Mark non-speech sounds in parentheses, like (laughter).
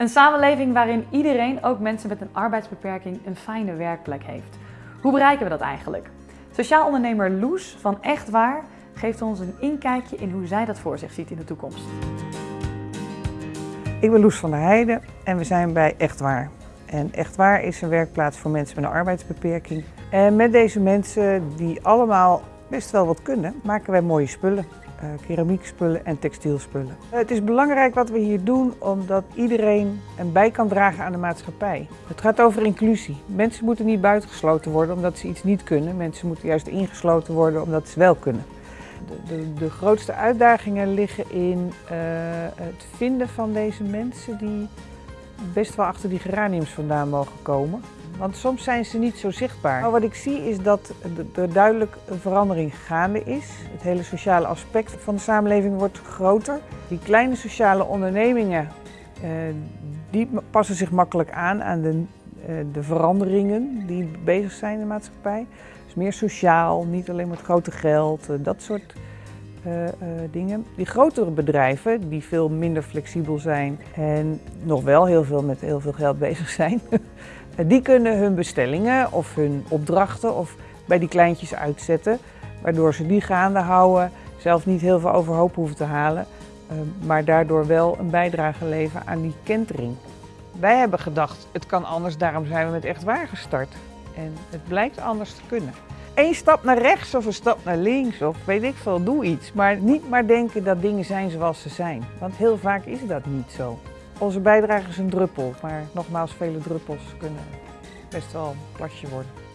Een samenleving waarin iedereen, ook mensen met een arbeidsbeperking, een fijne werkplek heeft. Hoe bereiken we dat eigenlijk? Sociaal ondernemer Loes van Echt Waar geeft ons een inkijkje in hoe zij dat voor zich ziet in de toekomst. Ik ben Loes van der Heijden en we zijn bij Echt Waar. En Echt Waar is een werkplaats voor mensen met een arbeidsbeperking. En met deze mensen die allemaal best wel wat kunnen, maken wij mooie spullen. Uh, keramiekspullen en textielspullen. het is belangrijk wat we hier doen omdat iedereen een bij kan dragen aan de maatschappij. Het gaat over inclusie. Mensen moeten niet buitengesloten worden omdat ze iets niet kunnen. Mensen moeten juist ingesloten worden omdat ze wel kunnen. De, de, de grootste uitdagingen liggen in uh, het vinden van deze mensen die best wel achter die geraniums vandaan mogen komen. Want soms zijn ze niet zo zichtbaar. Maar wat ik zie is dat er duidelijk een verandering gaande is. Het hele sociale aspect van de samenleving wordt groter. Die kleine sociale ondernemingen eh, die passen zich makkelijk aan aan de, eh, de veranderingen die bezig zijn in de maatschappij. Dus meer sociaal, niet alleen met grote geld, eh, dat soort uh, uh, dingen. Die grotere bedrijven, die veel minder flexibel zijn en nog wel heel veel met heel veel geld (laughs) bezig zijn, (laughs) die kunnen hun bestellingen of hun opdrachten of bij die kleintjes uitzetten, waardoor ze die gaande houden, zelf niet heel veel overhoop hoeven te halen, uh, maar daardoor wel een bijdrage leveren aan die kentering. Wij hebben gedacht, het kan anders, daarom zijn we met Echt Waar gestart. En het blijkt anders te kunnen. Eén stap naar rechts of een stap naar links of weet ik veel, doe iets. Maar niet maar denken dat dingen zijn zoals ze zijn. Want heel vaak is dat niet zo. Onze bijdrage is een druppel, maar nogmaals, vele druppels kunnen best wel een plasje worden.